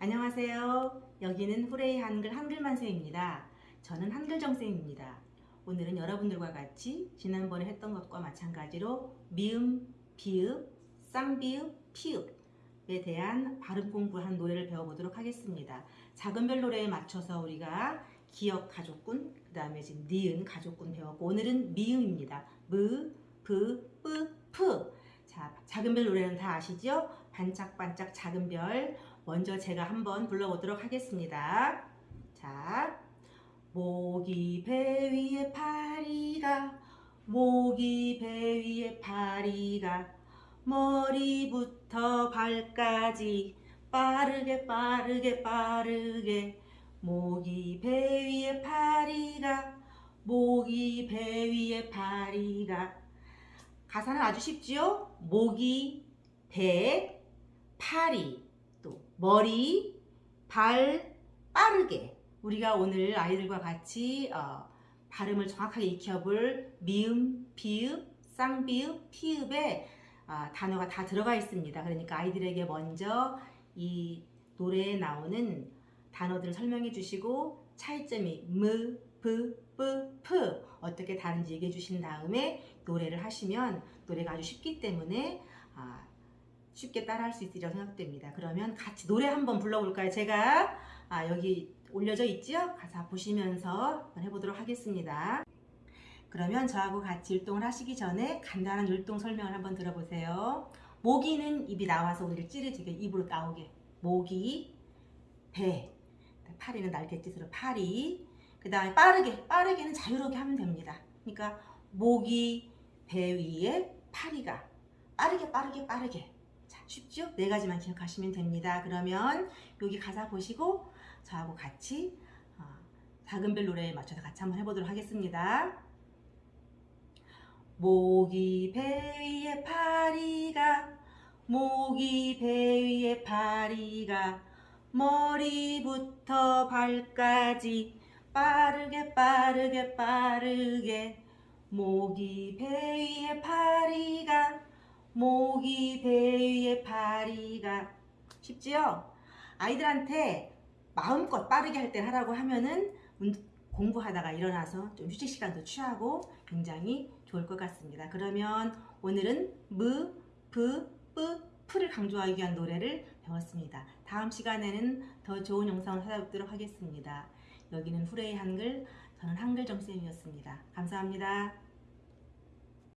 안녕하세요. 여기는 Hooray 한글 한글만세입니다. 저는 한글정쌤입니다. 오늘은 여러분들과 같이 지난번에 했던 것과 마찬가지로 미음, 비읍, 쌍비읍, 피읖에 대한 발음 공부한 노래를 배워보도록 하겠습니다. 작은 별 노래에 맞춰서 우리가 기역 가족군, 그 다음에 지금 니은 가족군 배웠고 오늘은 미음입니다. 무, 브, 뿌, 프. 자, 작은 별 노래는 다 아시죠? 반짝반짝 작은 별. 먼저 제가 한번 불러보도록 하겠습니다. 자, 모기 배 위에 파리가 모기 배 위에 파리가 머리부터 발까지 빠르게 빠르게 빠르게 모기 배 위에 파리가 모기 배 위에 파리가 가사는 아주 쉽지요? 모기, 배, 파리, 또 머리, 발, 빠르게 우리가 오늘 아이들과 같이 어, 발음을 정확하게 익혀볼 미음, 비읍, 쌍비읍, 피읖에 어, 단어가 다 들어가 있습니다. 그러니까 아이들에게 먼저 이 노래에 나오는 단어들을 설명해 주시고 차이점이 무, 브, 뿌, 프 어떻게 다른지 얘기해 주신 다음에 노래를 하시면 노래가 아주 쉽기 때문에 아, 쉽게 따라할 수 있으리라고 생각됩니다. 그러면 같이 노래 한번 불러볼까요? 제가 아, 여기 올려져 있지요? 가사 보시면서 한번 해보도록 하겠습니다. 그러면 저하고 같이 율동을 하시기 전에 간단한 율동 설명을 한번 들어보세요. 모기는 입이 나와서 우리를 찌르지게 입으로 나오게 모기, 배, 파리는 날갯짓으로 파리 그 다음에 빠르게 빠르게는 자유롭게 하면 됩니다. 그러니까 모기, 배 위에 파리가 빠르게 빠르게 빠르게 자 쉽죠? 네 가지만 기억하시면 됩니다. 그러면 여기 가사 보시고 저하고 같이 어, 작은 별 노래에 맞춰서 같이 한번 해보도록 하겠습니다. 모기 배 위에 파리가 모기 배 위에 파리가 머리부터 발까지 빠르게 빠르게 빠르게 모기 배 위에 파리가 모기 배 위에 파리가 쉽지요? 아이들한테 마음껏 빠르게 할 때 하라고 하면은 공부하다가 일어나서 좀 휴식 시간도 취하고 굉장히 좋을 것 같습니다. 그러면 오늘은 무, 브, 뿌, 프를 강조하기 위한 노래를 배웠습니다. 다음 시간에는 더 좋은 영상을 찾아뵙도록 하겠습니다. 여기는 후레이 한글, 저는 한글정쌤이었습니다. 감사합니다.